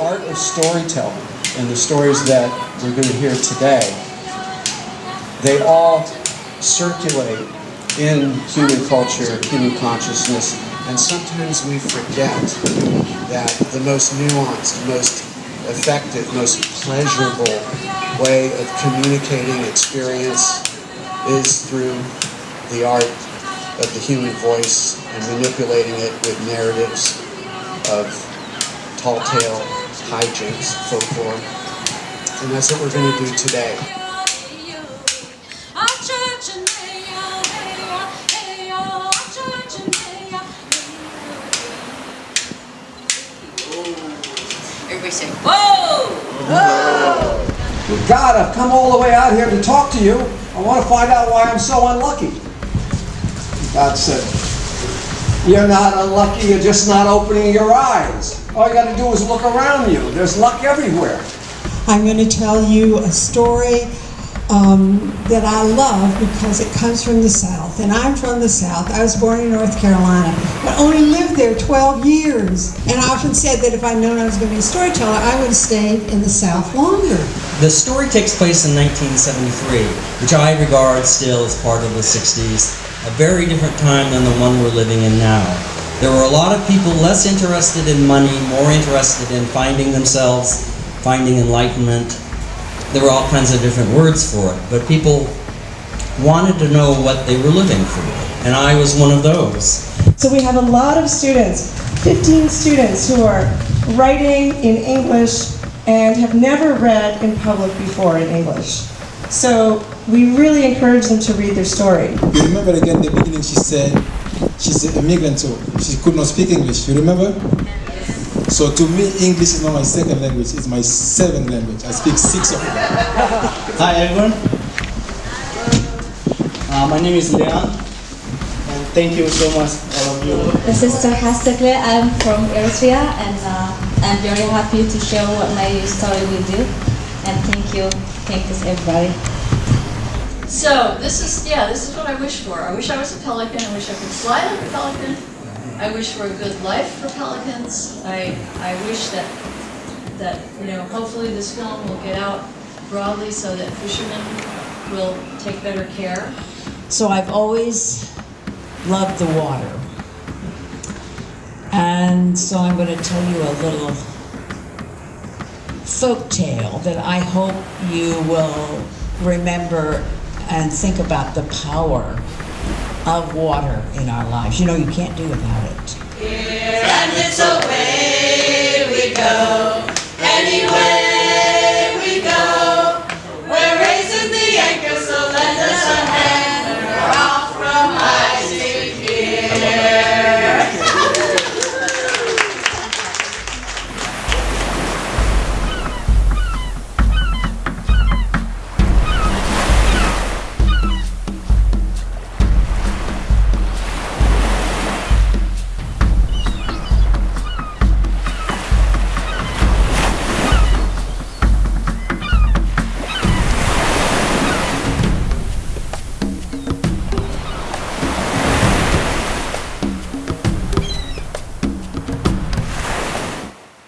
art of storytelling and the stories that we're going to hear today, they all circulate in human culture, human consciousness, and sometimes we forget that the most nuanced, most effective, most pleasurable way of communicating experience is through the art of the human voice and manipulating it with narratives of tall tale, hijinks, folklore. And that's what we're going to do today. Everybody say, whoa! Good God, I've come all the way out here to talk to you. I want to find out why I'm so unlucky. God said, You're not unlucky, you're just not opening your eyes. All you got to do is look around you. There's luck everywhere. I'm going to tell you a story um, that I love because it comes from the South. And I'm from the South. I was born in North Carolina, but only lived there 12 years. And I often said that if I'd known I was going to be a storyteller, I would have stayed in the South longer. The story takes place in 1973, which I regard still as part of the 60s, a very different time than the one we're living in now. There were a lot of people less interested in money, more interested in finding themselves, finding enlightenment. There were all kinds of different words for it, but people wanted to know what they were living for, and I was one of those. So we have a lot of students, 15 students who are writing in English and have never read in public before in English. So we really encourage them to read their story. You remember again the beginning she said she's an immigrant so she could not speak English. You remember? So to me English is not my second language, it's my seventh language. I speak six of them. Hi everyone. Uh, my name is Leon and thank you so much all of you. This is Sarkastically. I'm from Eritrea and uh, I'm very happy to share what my story with you. And thank you. Thank you everybody. So this is, yeah, this is what I wish for. I wish I was a pelican. I wish I could fly like a pelican. I wish for a good life for pelicans. I, I wish that, that, you know, hopefully this film will get out broadly so that fishermen will take better care. So I've always loved the water. And so I'm going to tell you a little folk tale that I hope you will remember and think about the power of water in our lives. You know, you can't do without it. Here and it's away we go.